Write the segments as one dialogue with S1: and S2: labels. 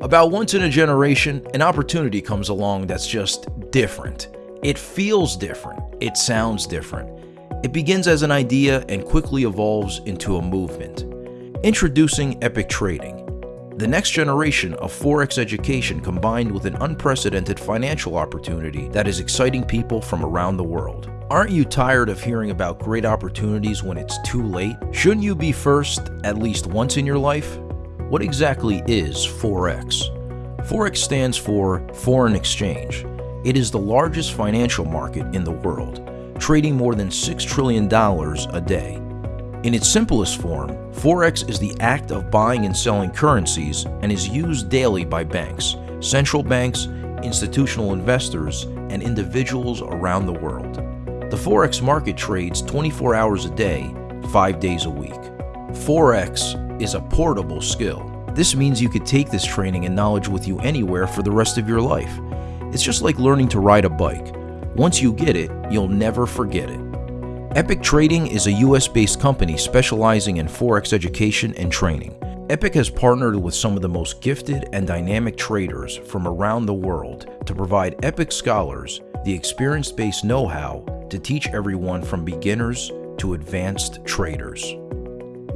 S1: About once in a generation, an opportunity comes along that's just different. It feels different. It sounds different. It begins as an idea and quickly evolves into a movement. Introducing Epic Trading, the next generation of Forex education combined with an unprecedented financial opportunity that is exciting people from around the world. Aren't you tired of hearing about great opportunities when it's too late? Shouldn't you be first at least once in your life? What exactly is Forex? Forex stands for foreign exchange. It is the largest financial market in the world, trading more than $6 trillion a day. In its simplest form, Forex is the act of buying and selling currencies and is used daily by banks, central banks, institutional investors, and individuals around the world. The Forex market trades 24 hours a day, 5 days a week. Forex is a portable skill. This means you could take this training and knowledge with you anywhere for the rest of your life. It's just like learning to ride a bike. Once you get it, you'll never forget it. Epic Trading is a US based company specializing in Forex education and training. Epic has partnered with some of the most gifted and dynamic traders from around the world to provide Epic scholars the experience based know how to teach everyone from beginners to advanced traders.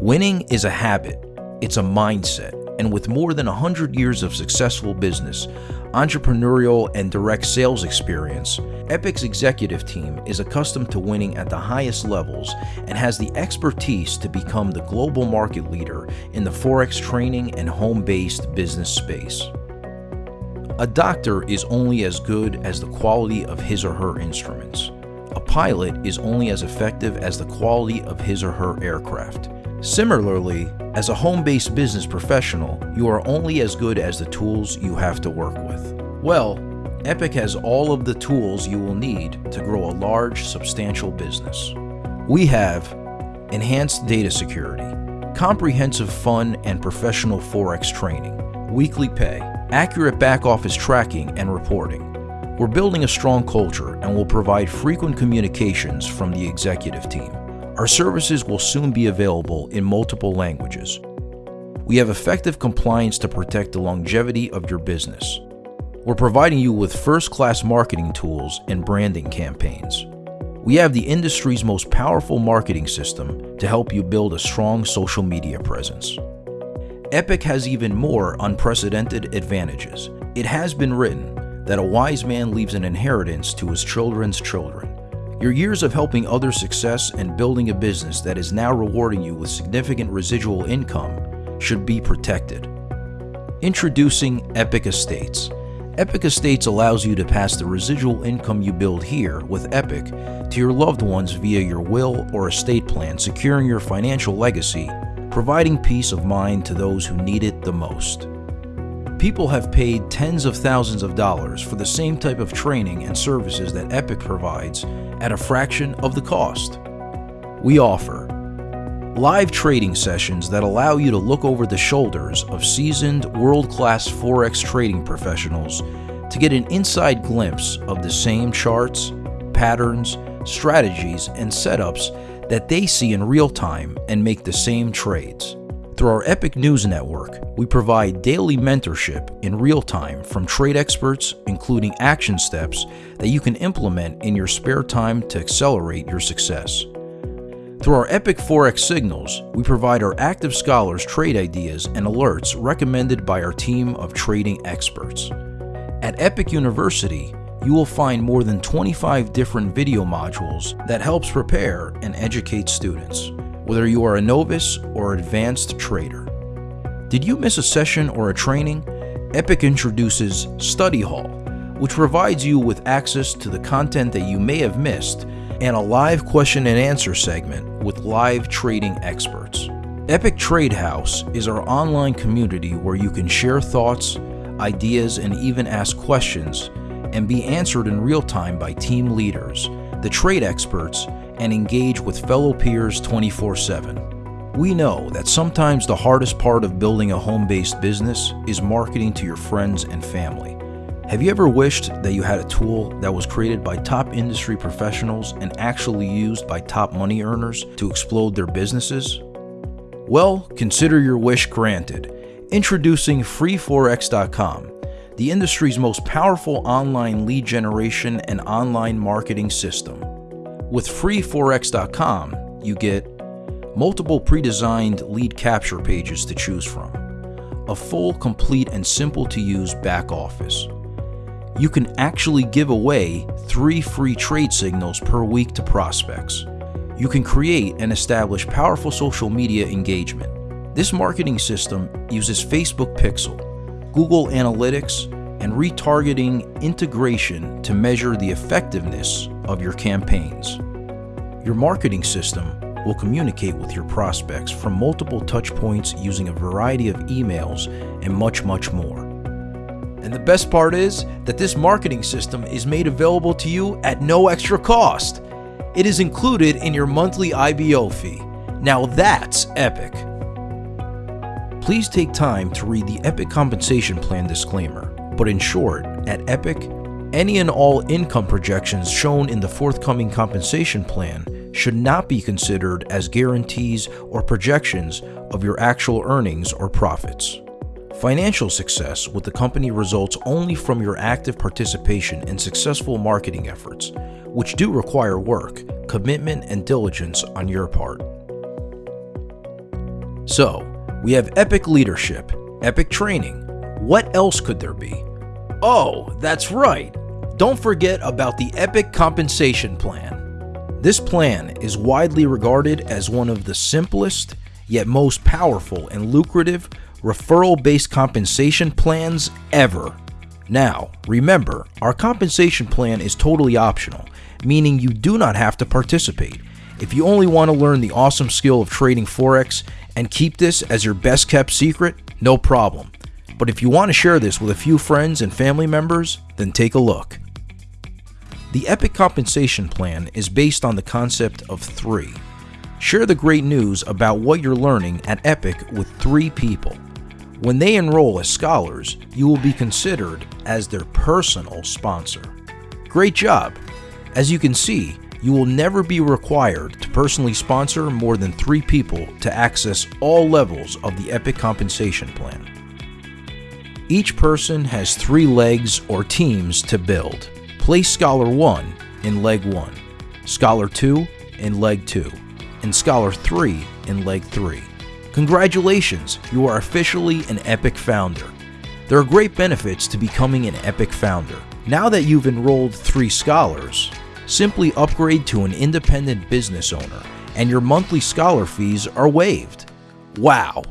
S1: Winning is a habit, it's a mindset, and with more than 100 years of successful business, entrepreneurial, and direct sales experience, Epic's executive team is accustomed to winning at the highest levels and has the expertise to become the global market leader in the Forex training and home based business space. A doctor is only as good as the quality of his or her instruments. A pilot is only as effective as the quality of his or her aircraft. Similarly, as a home based business professional, you are only as good as the tools you have to work with. Well, Epic has all of the tools you will need to grow a large, substantial business. We have enhanced data security, comprehensive fun and professional Forex training, weekly pay, accurate back office tracking and reporting. We're building a strong culture and will provide frequent communications from the executive team. Our services will soon be available in multiple languages. We have effective compliance to protect the longevity of your business. We're providing you with first class marketing tools and branding campaigns. We have the industry's most powerful marketing system to help you build a strong social media presence. Epic has even more unprecedented advantages. It has been written that a wise man leaves an inheritance to his children's children. Your years of helping others success and building a business that is now rewarding you with significant residual income should be protected. Introducing Epic Estates. Epic Estates allows you to pass the residual income you build here with Epic to your loved ones via your will or estate plan, securing your financial legacy, providing peace of mind to those who need it the most. People have paid tens of thousands of dollars for the same type of training and services that Epic provides at a fraction of the cost. We offer live trading sessions that allow you to look over the shoulders of seasoned, world class Forex trading professionals to get an inside glimpse of the same charts, patterns, strategies, and setups that they see in real time and make the same trades. Through our Epic News Network, we provide daily mentorship in real time from trade experts, including action steps that you can implement in your spare time to accelerate your success. Through our Epic Forex signals, we provide our active scholars trade ideas and alerts recommended by our team of trading experts. At Epic University, you will find more than 25 different video modules that helps prepare and educate students, whether you are a novice or advanced trader. Did you miss a session or a training? Epic introduces Study Hall, which provides you with access to the content that you may have missed and a live question and answer segment with live trading experts. Epic Trade House is our online community where you can share thoughts, ideas, and even ask questions and be answered in real time by team leaders, the trade experts, and engage with fellow peers 24 7. We know that sometimes the hardest part of building a home based business is marketing to your friends and family. Have you ever wished that you had a tool that was created by top industry professionals and actually used by top money earners to explode their businesses? Well, consider your wish granted. Introducing FreeForex.com, the industry's most powerful online lead generation and online marketing system. With FreeForex.com, you get multiple pre-designed lead capture pages to choose from, a full, complete, and simple to use back office. You can actually give away three free trade signals per week to prospects. You can create and establish powerful social media engagement this marketing system uses Facebook Pixel, Google Analytics, and retargeting integration to measure the effectiveness of your campaigns. Your marketing system will communicate with your prospects from multiple touchpoints using a variety of emails and much, much more. And the best part is that this marketing system is made available to you at no extra cost. It is included in your monthly IBO fee. Now that's epic. Please take time to read the Epic Compensation Plan disclaimer, but in short, at Epic, any and all income projections shown in the forthcoming compensation plan should not be considered as guarantees or projections of your actual earnings or profits. Financial success with the company results only from your active participation in successful marketing efforts, which do require work, commitment, and diligence on your part. So, we have epic leadership, epic training. What else could there be? Oh, that's right. Don't forget about the Epic Compensation Plan. This plan is widely regarded as one of the simplest, yet most powerful and lucrative referral based compensation plans ever. Now, remember, our compensation plan is totally optional, meaning you do not have to participate. If you only want to learn the awesome skill of trading Forex and keep this as your best kept secret, no problem. But if you want to share this with a few friends and family members, then take a look. The Epic Compensation Plan is based on the concept of three. Share the great news about what you're learning at Epic with three people. When they enroll as scholars, you will be considered as their personal sponsor. Great job! As you can see, you will never be required to personally sponsor more than three people to access all levels of the Epic Compensation Plan. Each person has three legs or teams to build. Place Scholar 1 in Leg 1, Scholar 2 in Leg 2, and Scholar 3 in Leg 3. Congratulations, you are officially an Epic Founder. There are great benefits to becoming an Epic Founder. Now that you've enrolled three scholars, Simply upgrade to an independent business owner, and your monthly scholar fees are waived. Wow!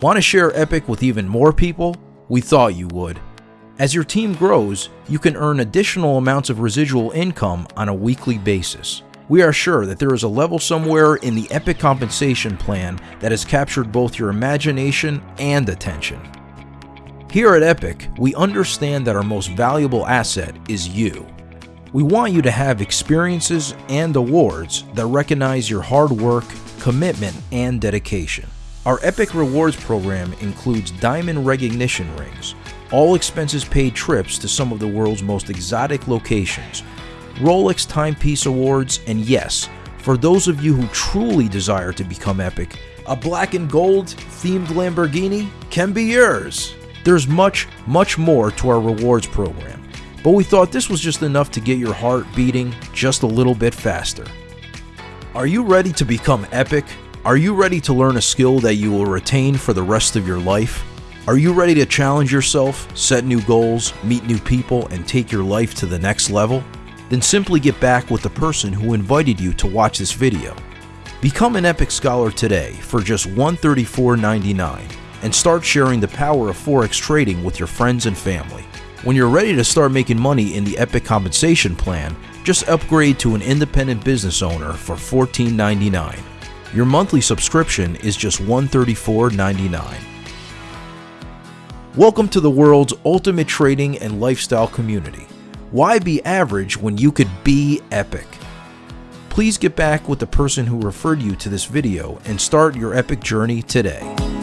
S1: Want to share Epic with even more people? We thought you would. As your team grows, you can earn additional amounts of residual income on a weekly basis. We are sure that there is a level somewhere in the Epic compensation plan that has captured both your imagination and attention. Here at Epic, we understand that our most valuable asset is you. We want you to have experiences and awards that recognize your hard work, commitment, and dedication. Our Epic Rewards program includes diamond recognition rings, all expenses paid trips to some of the world's most exotic locations, Rolex Timepiece Awards, and yes, for those of you who truly desire to become epic, a black and gold themed Lamborghini can be yours. There's much, much more to our rewards program but we thought this was just enough to get your heart beating just a little bit faster. Are you ready to become epic? Are you ready to learn a skill that you will retain for the rest of your life? Are you ready to challenge yourself, set new goals, meet new people, and take your life to the next level? Then simply get back with the person who invited you to watch this video. Become an Epic Scholar today for just $134.99 and start sharing the power of Forex trading with your friends and family. When you're ready to start making money in the Epic compensation plan, just upgrade to an independent business owner for $14.99. Your monthly subscription is just $134.99. Welcome to the world's ultimate trading and lifestyle community. Why be average when you could be epic? Please get back with the person who referred you to this video and start your epic journey today.